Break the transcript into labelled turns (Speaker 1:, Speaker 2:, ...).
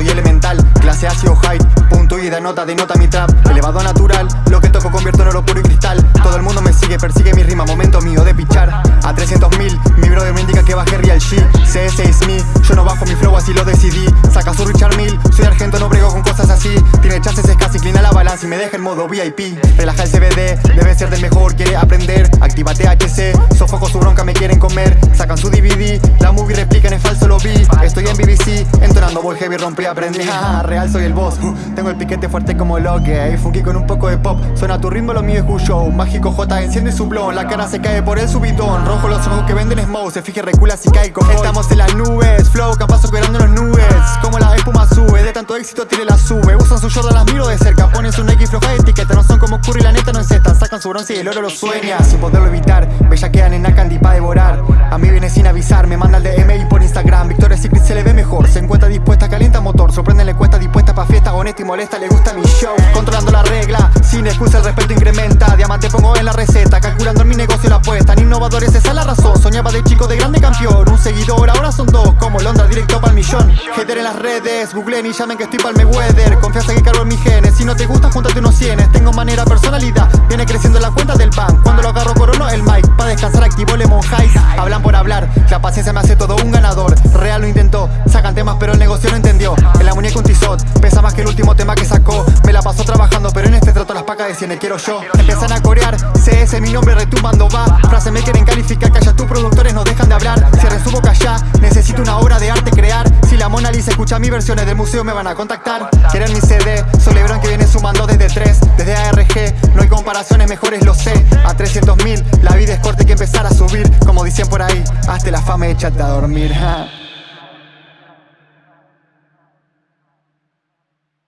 Speaker 1: soy elemental. Clase ácido height, punto y da nota, denota mi trap. Elevado a natural, lo que toco convierto en oro puro y cristal. Todo el mundo me sigue, persigue mi rima, momento mío de pichar. A 300.000, mi brother me indica que bajé real shit. CS is me, yo no bajo mi flow, así lo decidí. Saca su Richard Mill, soy argento, no brego con cosas así. Tiene chances, es casi inclina la balanza y me deja en modo VIP Relaja el CBD, Sacan su DVD, la movie replican, es falso lo vi. Estoy en BBC, entonando voy heavy, rompí, aprendí. Real soy el boss, tengo el piquete fuerte como lo que Funky con un poco de pop, suena tu ritmo, lo mío es Who Show. Mágico J enciende su blon, la cara se cae por el subidón. Rojo los ojos que venden smoke, se fije recula si cae como Estamos en las nubes, flow capaz superando las nubes. Como la espuma sube, de tanto éxito tiene la sube. Usan su Jordan, las miro de cerca, ponen su Nike floja de etiqueta. No son como Curry, la neta no encestan, sacan su bronce y el oro lo sueña. Sin poderlo evitar, bella quedan en Candy pa' devorar A mí viene sin avisar, me manda el DM y por Instagram. Victoria's Secret se le ve mejor, se encuentra dispuesta, calienta motor. Sorprende la encuesta dispuesta pa' fiesta, honesta y molesta, le gusta mi show. Controlando la regla, sin excusa el respeto incrementa. Diamante pongo en la receta, calculando mi negocio la apuesta. En innovadores esa es la razón, soñaba de chico de grande campeón. Un seguidor, ahora son dos, como Londra directo pa'l millón. Hater en las redes, googleen y llamen que estoy pa'l weather Confianza que cargo en mis genes, si no te gusta júntate unos cienes. Tengo manera, personalidad, viene creciendo la cuenta del bank Cuando lo agarro corono el mic, pa' descansar activo Lemon por la paciencia me hace todo un ganador. Real lo intentó, sacan temas pero el negocio no entendió. En la muñeca un tizot, pesa más que el último tema que sacó. Me la pasó trabajando pero en este trato las pacas de cien quiero yo. Empiezan a corear, CS mi nombre retumbando va. Frase me quieren calificar, calla tus productores no dejan de hablar. Cierren su boca ya, necesito una obra de arte crear. Si la Mona Lisa escucha mis versiones del museo me van a contactar. Quieren mi CD, Lebron que viene sumando desde 3 Desde ARG, no hay comparaciones mejores lo sé. A 300 mil, la vida es corta dicen por ahí, hazte la fama y échate a dormir